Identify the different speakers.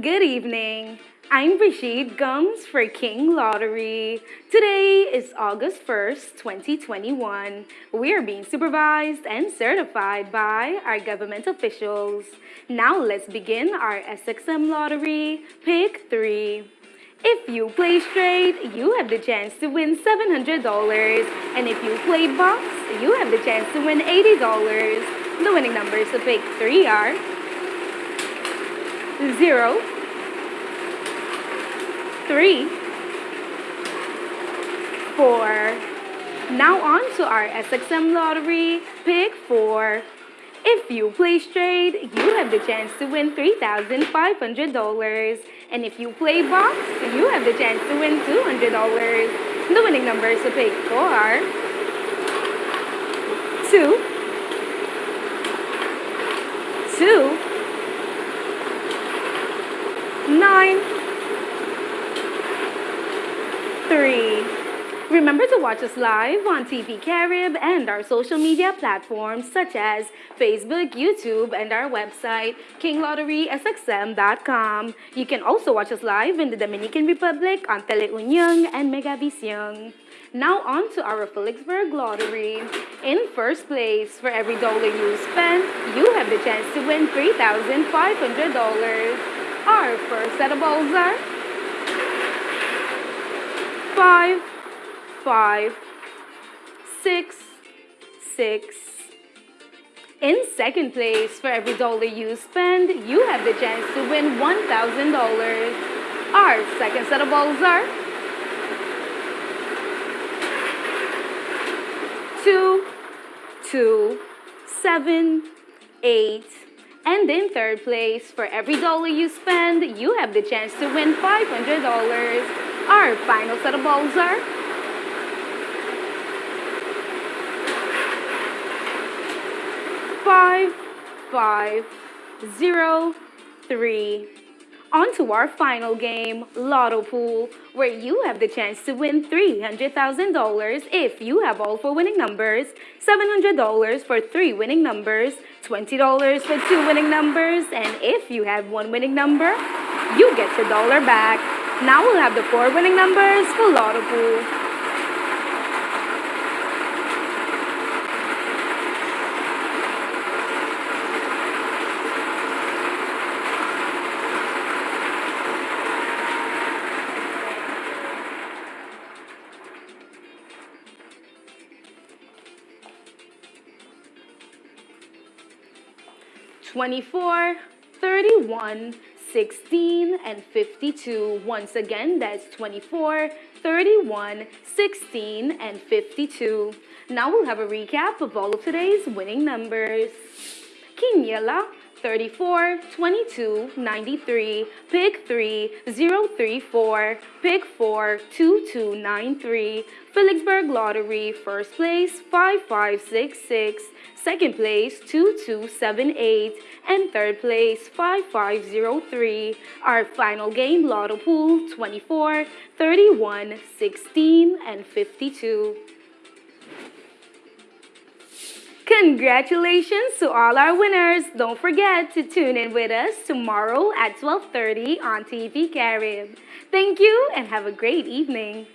Speaker 1: Good evening. I'm Rashid Gums for King Lottery. Today is August 1st, 2021. We are being supervised and certified by our government officials. Now let's begin our SXM lottery. Pick 3. If you play straight, you have the chance to win $700. And if you play box, you have the chance to win $80. The winning numbers to pick 3 are 0, 3, 4. Now on to our SXM lottery. Pick 4. If you play straight, you have the chance to win $3,500. And if you play box, you have the chance to win $200. The winning numbers to pick are 2, 2, 3. Remember to watch us live on TV Carib and our social media platforms such as Facebook, YouTube, and our website, kinglotterysxm.com. You can also watch us live in the Dominican Republic on Teleunion and Megavision. Now on to our Philipsburg Lottery. In first place, for every dollar you spend, you have the chance to win $3,500. Our first set of balls are 5, 5, 6, 6. In second place, for every dollar you spend, you have the chance to win $1,000. Our second set of balls are 2, 2, 7, 8. And in third place, for every dollar you spend, you have the chance to win $500. Our final set of balls are 5, 5, 0, 3. On to our final game, Lotto Pool, where you have the chance to win $300,000 if you have all four winning numbers, $700 for three winning numbers, $20 for two winning numbers, and if you have one winning number, you get your dollar back. Now we'll have the four winning numbers for Lotto Pool. 24, 31, 16, and 52. Once again, that's 24, 31, 16, and 52. Now we'll have a recap of all of today's winning numbers. Quiniela 34, 22, 93, pick 3, 034, pick 4, 2293, Philipsburg Lottery, first place, 5566, second place, 2278, and third place, 5503. Our final game, Lotto Pool, 24, 31, 16, and 52. Congratulations to all our winners. Don't forget to tune in with us tomorrow at 12.30 on TV Carib. Thank you and have a great evening.